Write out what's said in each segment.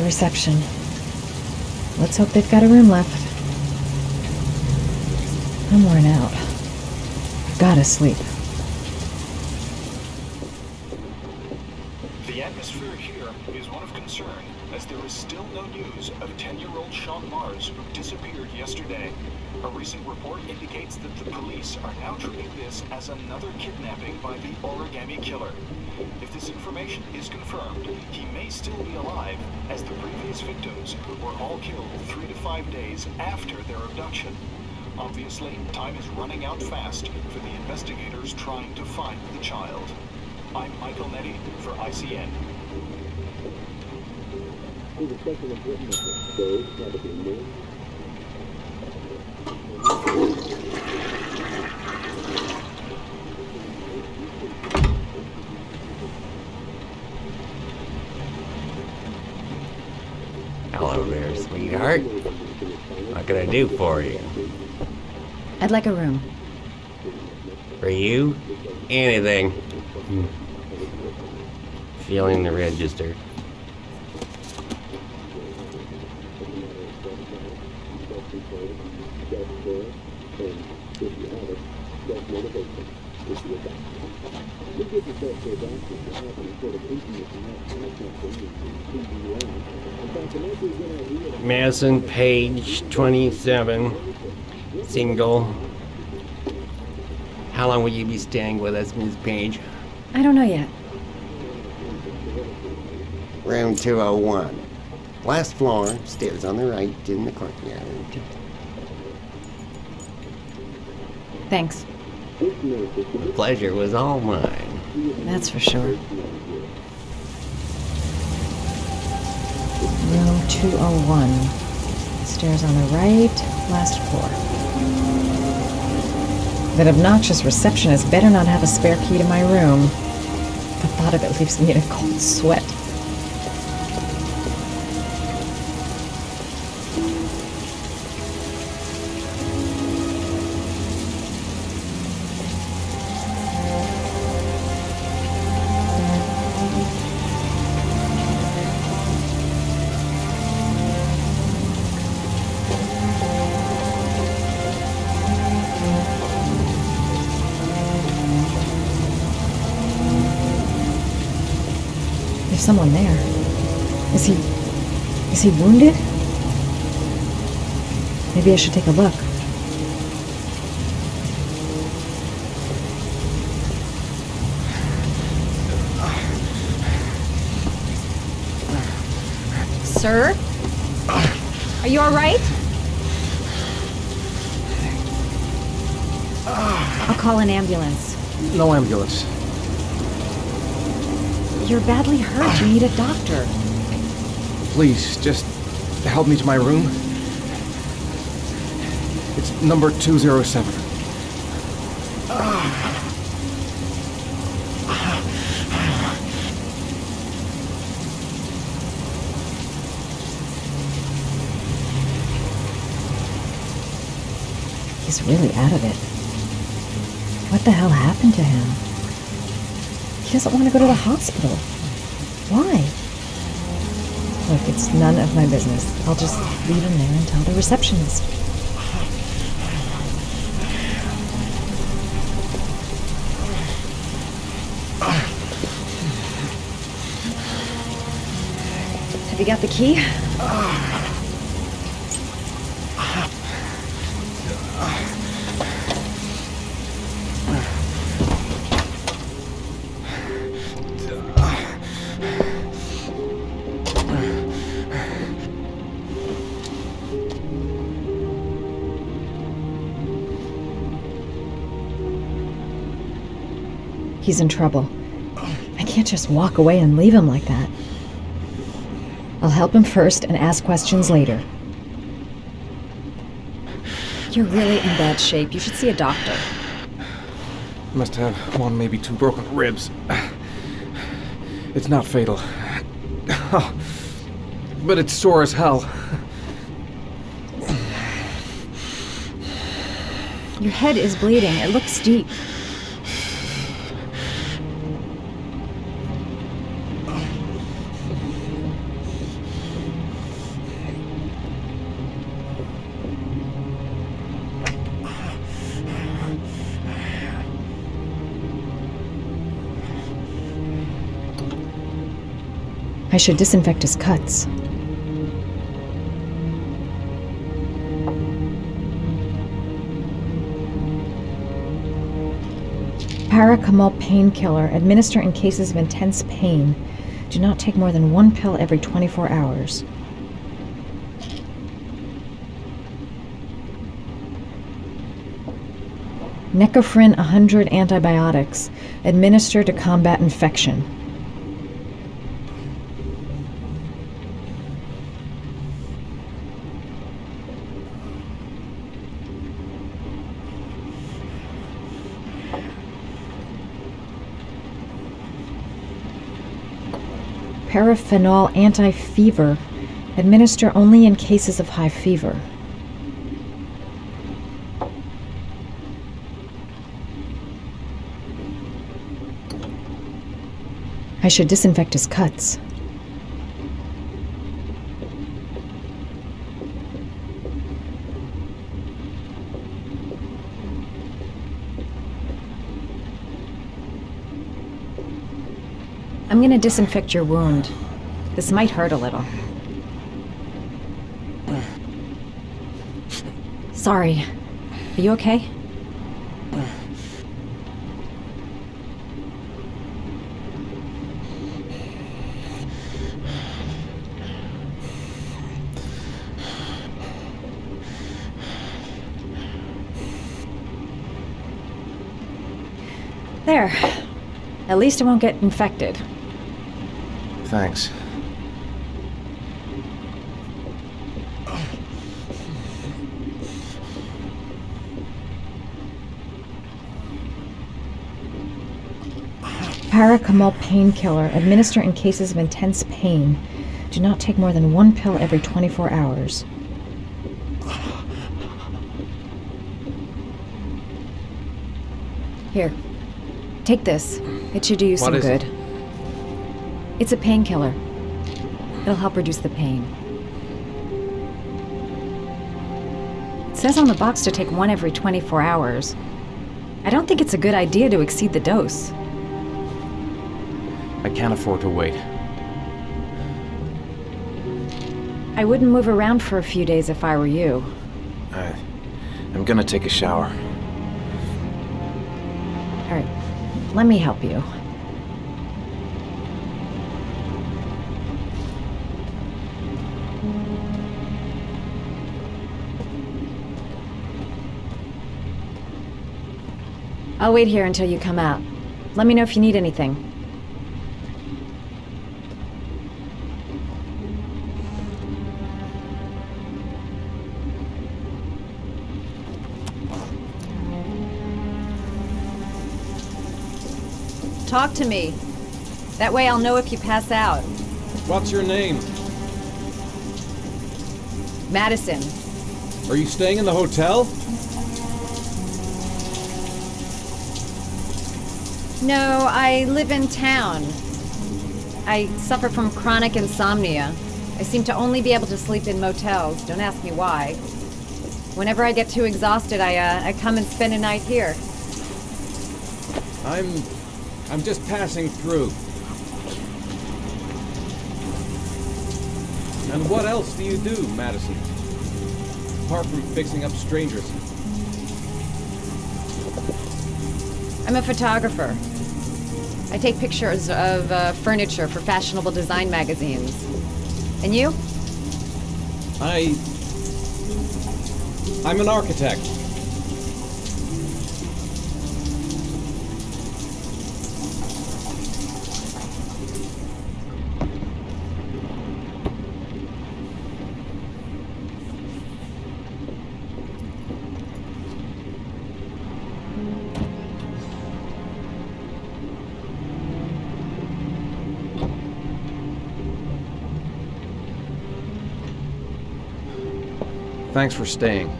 The reception. Let's hope they've got a room left. I'm worn out. Gotta sleep. The atmosphere here is one of concern, as there is still no news of 10-year-old Shaun Mars who disappeared yesterday. A recent report indicates that the police are now treating this as another kidnapping by the origami killer. If this information is confirmed, he may still be alive, as the previous victims were all killed three to five days after their abduction. Obviously, time is running out fast for the investigators trying to find the child. I'm Michael Nettie for ICN. Hello there, sweetheart. What can I do for you? I'd like a room. For you? Anything. Feeling the register. Madison Paige, 27, single. How long will you be staying with us, Miss Paige? I don't know yet. Room 201. Last floor, stairs on the right, in the courtyard. Thanks. The pleasure was all mine. That's for sure. Room 201. Stairs on the right, last floor. That obnoxious receptionist better not have a spare key to my room. The thought of it leaves me in a cold sweat. Someone there. Is he. Is he wounded? Maybe I should take a look. Sir? Are you alright? I'll call an ambulance. No ambulance. You're badly hurt. You need a doctor. Please, just help me to my room. It's number 207. He's really out of it. What the hell happened to him? He doesn't want to go to the hospital. Why? Look, it's none of my business. I'll just leave him there and tell the receptionist. Have you got the key? Ah. He's in trouble. I can't just walk away and leave him like that. I'll help him first and ask questions later. You're really in bad shape. You should see a doctor. Must have one, maybe two broken ribs. It's not fatal. But it's sore as hell. Your head is bleeding. It looks deep. Should disinfect his cuts. Paracetamol painkiller. Administer in cases of intense pain. Do not take more than one pill every 24 hours. Necophren 100 antibiotics. Administer to combat infection. Paraphenol anti-fever. Administer only in cases of high fever. I should disinfect his cuts. Disinfect your wound. This might hurt a little. Sorry. Are you okay? There. At least it won't get infected. Thanks. Paracetamol painkiller. Administer in cases of intense pain. Do not take more than one pill every 24 hours. Here. Take this. It should do you some good. it? It's a painkiller. It'll help reduce the pain. It says on the box to take one every 24 hours. I don't think it's a good idea to exceed the dose. I can't afford to wait. I wouldn't move around for a few days if I were you. I, I'm gonna take a shower. All right, let me help you. I'll wait here until you come out. Let me know if you need anything. Talk to me. That way I'll know if you pass out. What's your name? Madison. Are you staying in the hotel? No, I live in town. I suffer from chronic insomnia. I seem to only be able to sleep in motels. Don't ask me why. Whenever I get too exhausted, I, uh, I come and spend a night here. I'm. I'm just passing through. And what else do you do, Madison? Apart from fixing up strangers. I'm a photographer. I take pictures of uh, furniture for fashionable design magazines. And you? I. I'm an architect. Thanks for staying.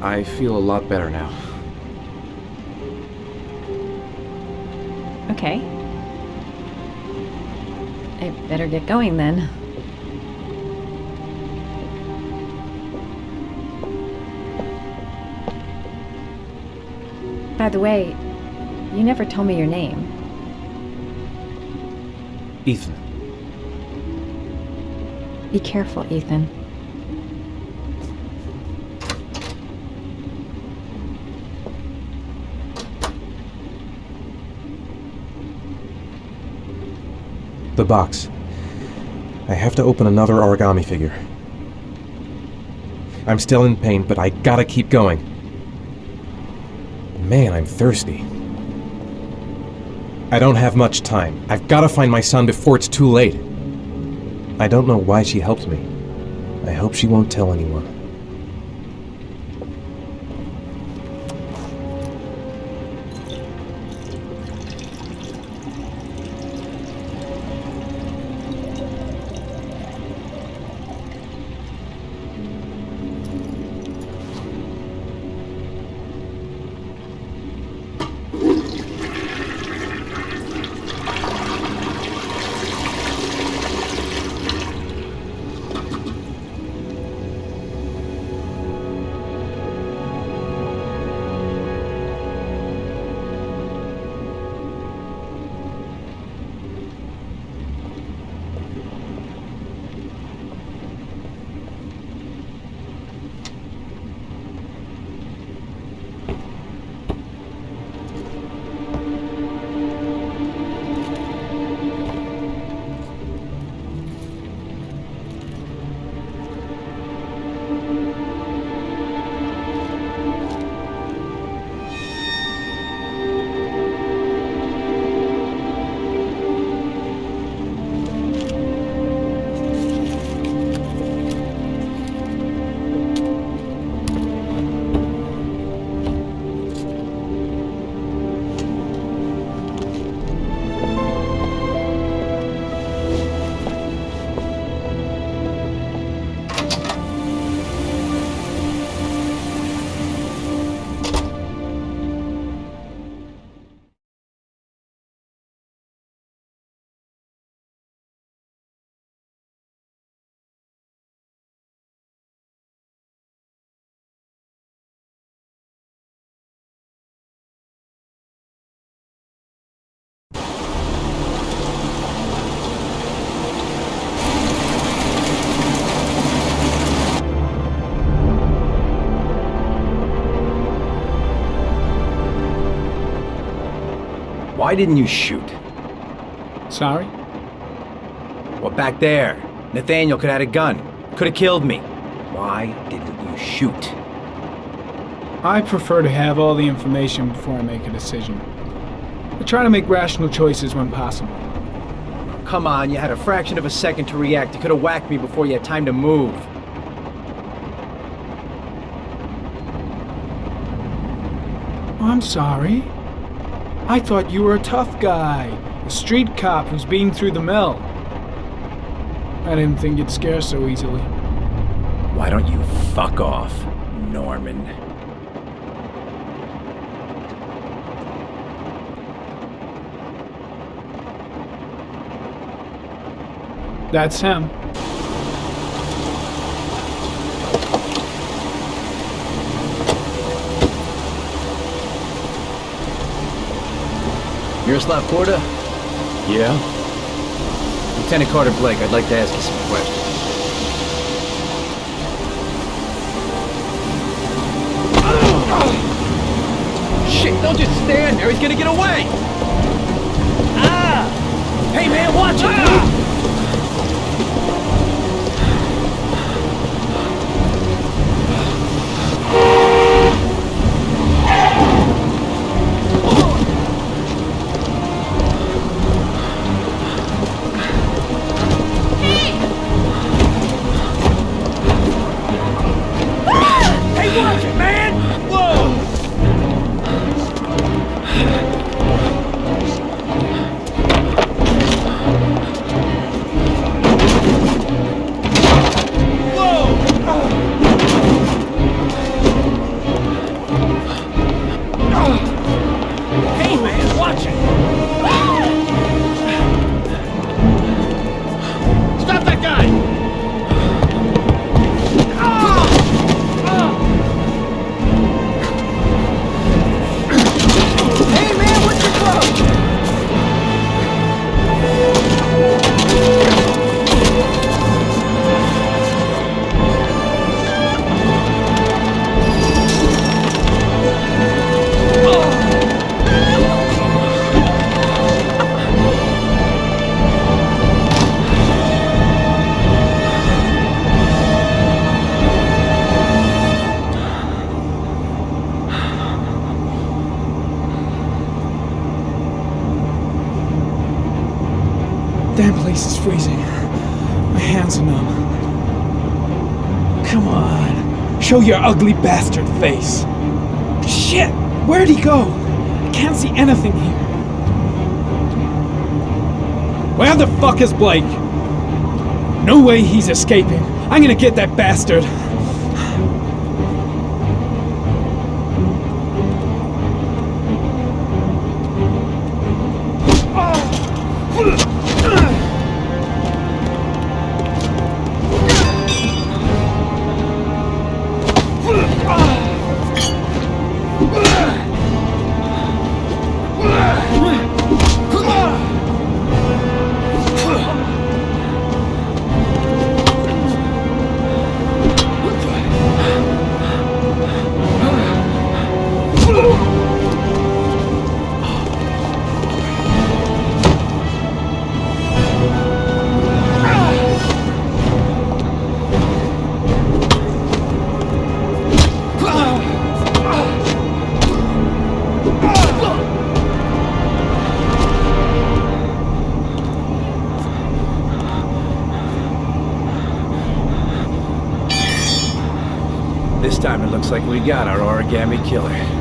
I feel a lot better now. Okay. I better get going then. By the way, you never told me your name. Ethan. Be careful, Ethan. The box. I have to open another origami figure. I'm still in pain, but I gotta keep going. Man, I'm thirsty. I don't have much time. I've gotta find my son before it's too late. I don't know why she helped me. I hope she won't tell anyone. Why didn't you shoot? Sorry? Well, back there. Nathaniel could have had a gun. Could have killed me. Why didn't you shoot? I prefer to have all the information before I make a decision. I try to make rational choices when possible. Come on, you had a fraction of a second to react. You could have whacked me before you had time to move. I'm sorry. I thought you were a tough guy, a street cop who's been through the mill. I didn't think you'd scare so easily. Why don't you fuck off, Norman? That's him. Miroslav Korda? Yeah? Lieutenant Carter Blake, I'd like to ask you some questions. Shit, don't just stand there. He's gonna get away. Ah! Hey, man, watch it, dude. Show your ugly bastard face. Shit! Where'd he go? I can't see anything here. Where the fuck is Blake? No way he's escaping. I'm gonna get that bastard. This ah. Like we got our origami killer.